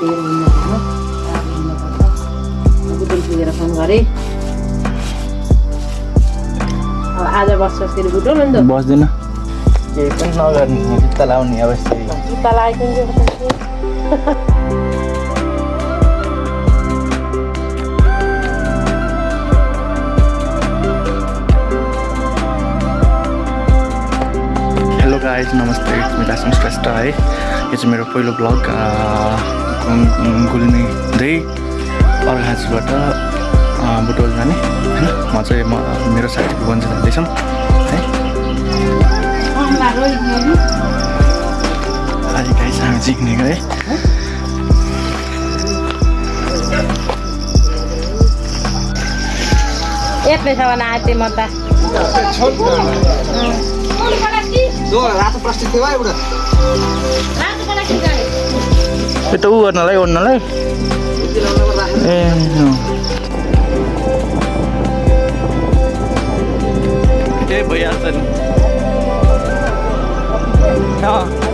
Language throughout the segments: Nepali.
तेल बुटुल पुगेर फोन गरेँ अब आज बस्छस् फेरि बुटुल अन्त बस्दिनँ। केही पनि नगर्ने जुत्ता लाउने अब जुत्ता लगाइदिन्छु हेलो गाइज नमस्ते मेरो श्रेष्ठ है। यो चाहिँ मेरो पहिलो ब्लग गुल्मी दुई अर्घाँचीबाट बुटोल जाने होइन? म चाहिँ म मेरो साथी भुवन चाहिँ जाँदैछौँ है? अहिले गाइज हामी हिँडेको है यत्नै छ भने आएँ म त। रातो प्लास्टिक थियो एउटा। itu nalai on nalai eh no. Kita bayasan ha.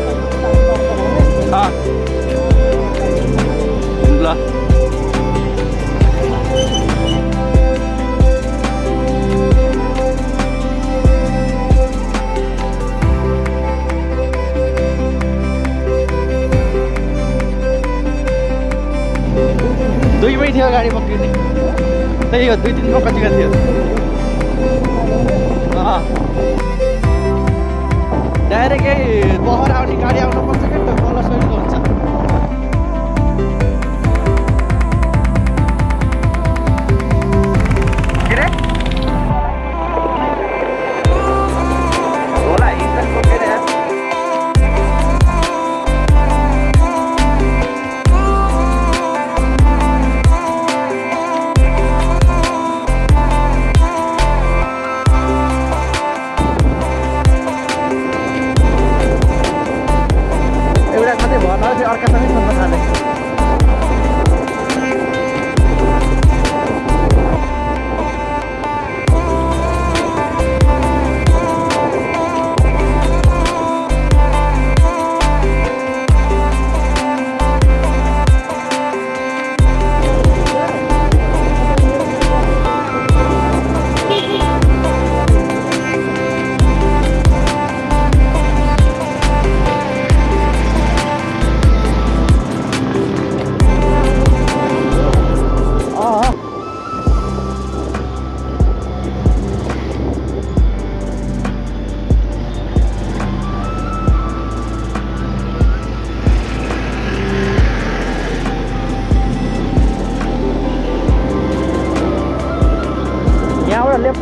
दुईमै थियो गाडी पक्रिने। त्यही हो दुई दिनमा कतिको थियो। डाइरेक्टै बहर आउने गाडी आउनुपर्छ क्या? त तल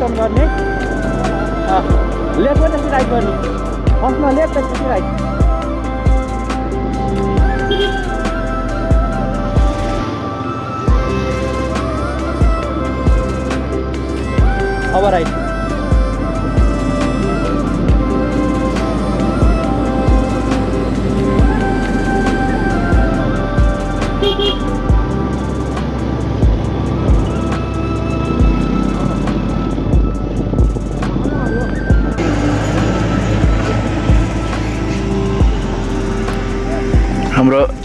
टर्न गर्ने। लेफ्ट पनि राइट गर्ने। फर्स्टमा लेफ्ट त्यसपछि राइट अब राइट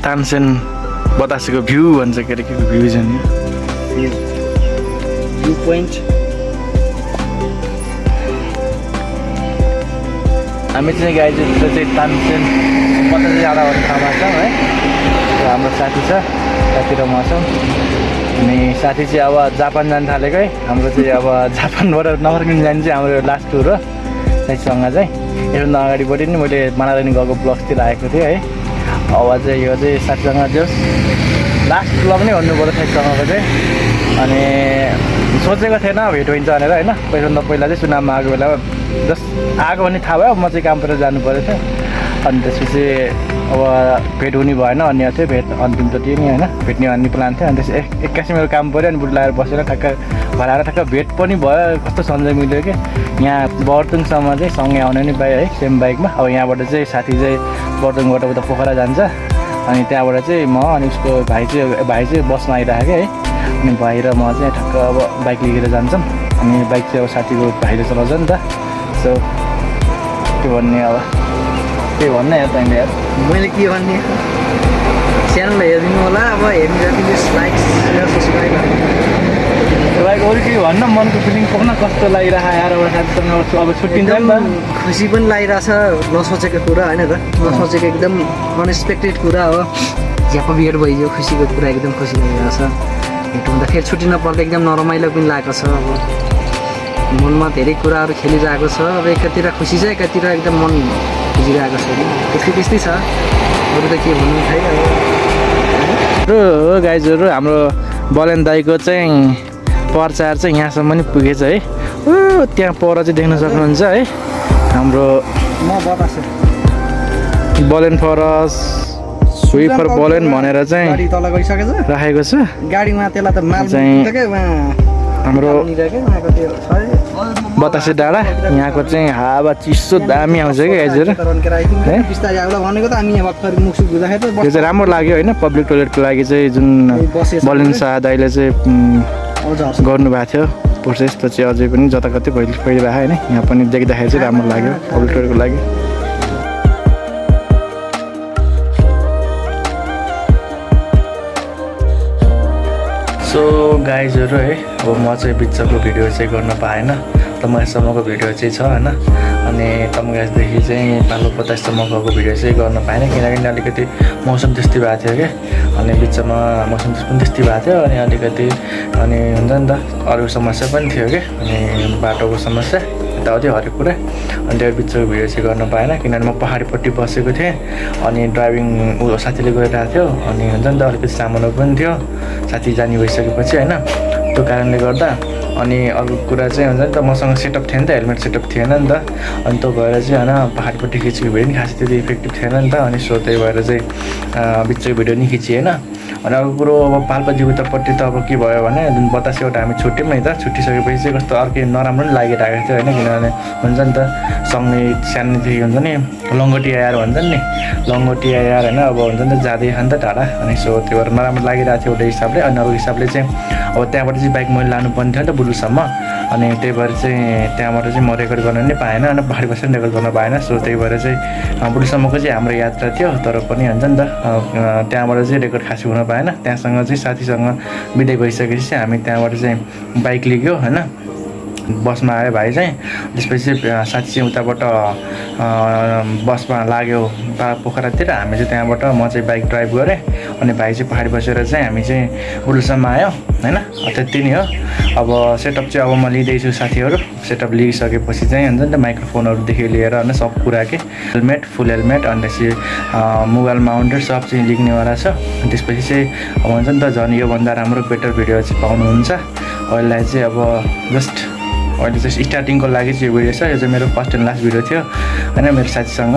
तानसेन बतासेको भ्यू भन्छ के अरे के भ्यू छ नि पोइन्ट। हामी चाहिँ गाई चाहिँ तानसेन बतासे जाँदा भन्ने ठाउँमा छौँ है। हाम्रो साथी छ साथी र म छौँ। अनि साथी चाहिँ अब जापान जानु थालेको। है हाम्रो चाहिँ अब जापानबाट नफर्किनु जाने चाहिँ हाम्रो लास्ट टुर हो। साथीसँग चाहिँ। योभन्दा अगाडिपट्टि नि मैले मानारानी गएको ब्लग्सतिर आएको थिएँ है। अब चाहिँ यो चाहिँ साथीसँग जो लास्ट ब्लग नै पऱ्यो साथीसँगको चाहिँ अनि सोचेको थिएन भेट हुन्छ भनेर होइन? पहिलाभन्दा पहिला चाहिँ सुनाममा आएको बेलामा जस्ट आएको भने थाहा भयो म चाहिँ काम परेर जानु परेको थियो। अनि त्यसपछि अब भेट हुने भएन अनि चाहिँ भेट अन्तिमचोटि नि होइन? भेट्ने भन्ने प्लान थियो। अनि त्यसपछि एक एक्कासी मेरो काम पऱ्यो अनि बुढ लगाएर बसेर ठ्याक्क घर आएर ठ्याक्क भेट पनि भयो कस्तो सन्जय मिल्यो कि? यहाँ बर्तुङसम्म चाहिँ सँगै आउने नि बाइक है सेम बाइकमा अब यहाँबाट चाहिँ साथी चाहिँ बर्तुङबाट उता पोखरा जान्छ। अनि त्यहाँबाट चाहिँ म अनि उसको भाइ चाहिँ भाइ चाहिँ बसमा आइरहेको है। अनि भाइ र म चाहिँ ठ्याक्क अब बाइक लिएर जान्छौँ। अनि बाइक चाहिँ अब साथीको भाइले चलाउँछ नि त। सो के भन्ने अब? के भन्ने यार तैँले यार? मैले के भन्ने? च्यानललाई हेरिदिनु होला अब हेरिदिनु प्लिज लाइक सब्सक्राइब तपाईँको अरू केही भन्न मनको फिलिङ पाउन कस्तो लागिरहेको आएर अब साथीसँग अब अब छुट्टिन्छ नि त। खुसी पनि लागिरहेछ नसोचेको कुरा होइन त। नसोचेको एकदम अनएक्सपेक्टेड कुरा हो। झ्याप बिहेड भइदियो खुसीको कुरा एकदम खुसी लागिरहेछ भेट हुँदा फेरि छुट्टिन पर्दा एकदम नरमाइलो पनि लागेको छ अब। मनमा धेरै कुराहरू खेलिरहेको छ। अब एकातिर खुसी छ एकातिर एकदम मन बुझिरहेको छ। कि त्यस्तै त्यस्तै छ। अरू त के भन्नु खै अब। र गाइजहरू हाम्रो बलेन दाईको चाहिँ प्रचार चाहिँ यहाँसम्म नि पुगेछ है। ऊ त्यहाँ पर चाहिँ देख्न सक्नुहुन्छ है। हाम्रो बलेन फरस सुई फर बलेन भनेर चाहिँ राखेको छ। गाडीमा त्यसलाई त माल चाहिँ पुग्थ्यो क्या उहाँ हाम्रो। बतासे डाँडा यहाँको चाहिँ हावा चिसो दामी आउँछ कि गाइजहरू रन्केर आइदिनु है? बिस्तारै आउला भनेको त हामी यहाँ भर्खर मुखसुख धुँदाखेरि त त्यो चाहिँ राम्रो लाग्यो होइन पब्लिक टोइलेटको लागि चाहिँ जुन। बलेन शाह दाईले चाहिँ हजुर गर्नुभएको थियो। प्रोसेस त चाहिँ अझै पनि जताकतै पहिले पहिले राखेँ होइन। यहाँ पनि देख्दाखेरि चाहिँ राम्रो लाग्यो टोइलेटको लागि। सो गाइजहरू है अब म चाहिँ बिचको भिडियो चाहिँ गर्न पाएन। तमासम्मको भिडियो चाहिँ छ होइन? अनि तमगासदेखि चाहिँ पालो पचाससम्मको भिडियो चाहिँ गर्न पाएन किनकि अलिकति मौसम त्यस्तै भएको थियो क्या अनि बिचमा मौसम पनि त्यस्तै भएको थियो अनि अलिकति अनि हुन्छ नि त अरू समस्या पनि थियो क्या अनि बाटोको समस्या यताउति हरेक कुरा। अनि त्यो बिचको भिडियो चाहिँ गर्न पाएन किनभने म पहाडपट्टि बसेको थिएँ। अनि ड्राइभिङ ऊ साथीले गइरहेको थियो। अनि हुन्छ नि त अलिकति सामानहरू पनि थियो। साथी जाने भइसकेपछि होइन त्यो कारणले गर्दा अनि अर्को कुरा चाहिँ हुन्छ नि त मसँग सेटअप थिएन त हेलमेट सेटअप थिएन नि त। अनि त्यो भएर चाहिँ होइन पहाडपट्टि खिचेको भिडियो नि खासै त्यति इफेक्टिभ थिएन नि त अनि सो त्यही भएर चाहिँ बिचको भिडियो नि खिचिएन अनि अर्को कुरो अब पाल्पाजी उतापट्टि त अब के भयो भने जुन बतासेबाट हामी छुट्यौँ नि त छुट्टिसकेपछि चाहिँ कस्तो अर्कै नराम्रो नि लागिरहेको थियो होइन किनभने हुन्छ नि त सँगै सानोदेखि हुन्छ नि लङ्गोटी आएर भन्छन् नि लङ्गोटी आएर होइन अब हुन्छ नि त जाँदै खान्छ टाढा अनि सो त्यो भएर नराम्रो लागिरहेको थियो एउटा हिसाबले अनि अर्को हिसाबले चाहिँ अब त्यहाँबाट चाहिँ बाइक मैले लानुपर्ने थियो नि त बुलुसम्म अनि त्यही भएर चाहिँ त्यहाँबाट चाहिँ म रेकर्ड गर्न नै पाएन अनि पहाडी बसेर रेकर्ड गर्न पाएन। सो त्यही भएर चाहिँ बुलुसम्मको चाहिँ हाम्रो यात्रा थियो तर पनि हुन्छ नि त त्यहाँबाट चाहिँ रेकर्ड खासै हुन पाएन। त्यहाँसँग चाहिँ साथीसँग बिदाइ भइसकेपछि चाहिँ हामी त्यहाँबाट चाहिँ बाइक लिग्यो होइन। बसमा आयो भाइ चाहिँ त्यसपछि साथी चाहिँ उताबाट बसमा लाग्यो पोखरातिर। हामी चाहिँ त्यहाँबाट म चाहिँ बाइक ड्राइभ गरेँ। अनि भाइ चाहिँ पहाडी बसेर चाहिँ हामी चाहिँ बुडुलसम्म आयो। होइन? त्यति नै हो। अब सेटअप चाहिँ अब म लिँदैछु साथीहरू। सेटअप लिइसकेपछि चाहिँ हुन्छ नि त माइक्रोफोनहरूदेखि लिएर होइन सब कुरा के? हेलमेट फुल हेलमेट अनि अँ, मोबाइल माउन्टेड सब चाहिँ लिग्नेवाला छ। त्यसपछि चाहिँ अब हुन्छ नि त झन् योभन्दा राम्रो बेटर भिडियो चाहिँ पाउनुहुन्छ। अहिलेलाई चाहिँ अब जस्ट अहिले चाहिँ स्टार्टिङको लागि चाहिँ यो भिडियो छ। यो चाहिँ मेरो फर्स्ट एन्ड लास्ट भिडियो थियो। होइन मेरो साथीसँग।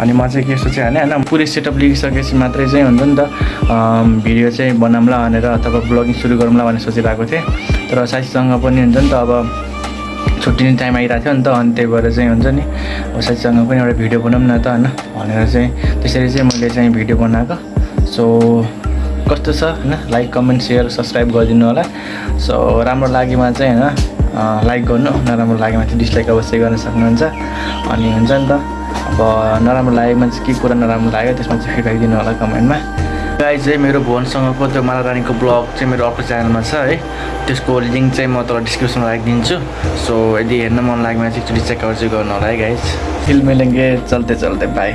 अनि म चाहिँ के सोचेँ भने होइन पुरै सेटअप लिइसकेपछि मात्रै चाहिँ हुन्छ नि त भिडियो चाहिँ बनाउँला भनेर अथवा ब्लगिङ सुरु गरौँला भनेर सोचिरहेको थिएँ। तर साथीसँग पनि हुन्छ नि त अब छुट्टिने टाइम आइरहेको थियो नि त अनि त्यही भएर चाहिँ हुन्छ नि साथीसँग पनि एउटा भिडियो बनाऊँ न त होइन भनेर चाहिँ त्यसरी चाहिँ मैले चाहिँ भिडियो बनाएको। सो कस्तो छ होइन लाइक कमेन्ट सेयर सब्सक्राइब गरिदिनु होला। सो राम्रो लागेमा चाहिँ होइन लाइक गर्नु नराम्रो लागेमा चाहिँ डिसलाइक अवश्य गर्न सक्नुहुन्छ। अनि हुन्छ नि त अब नराम्रो लागेमा चाहिँ के कुरा नराम्रो लाग्यो त्यसमा चाहिँ फिडब्याक दिनु होला कमेन्टमा। गाई चाहिँ मेरो भुवनसँगको त्यो माला रानीको ब्लग चाहिँ मेरो अर्को च्यानलमा छ है। त्यसको लिङ्क चाहिँ म तल डिस्क्रिप्सनमा राखिदिन्छु। सो यदि हेर्न मन लागेमा चाहिँ एकचोटि चेकआउट चाहिँ गर्नु होला है गाइज फिल्म मिलेंगे चल्ते चल्ते बाई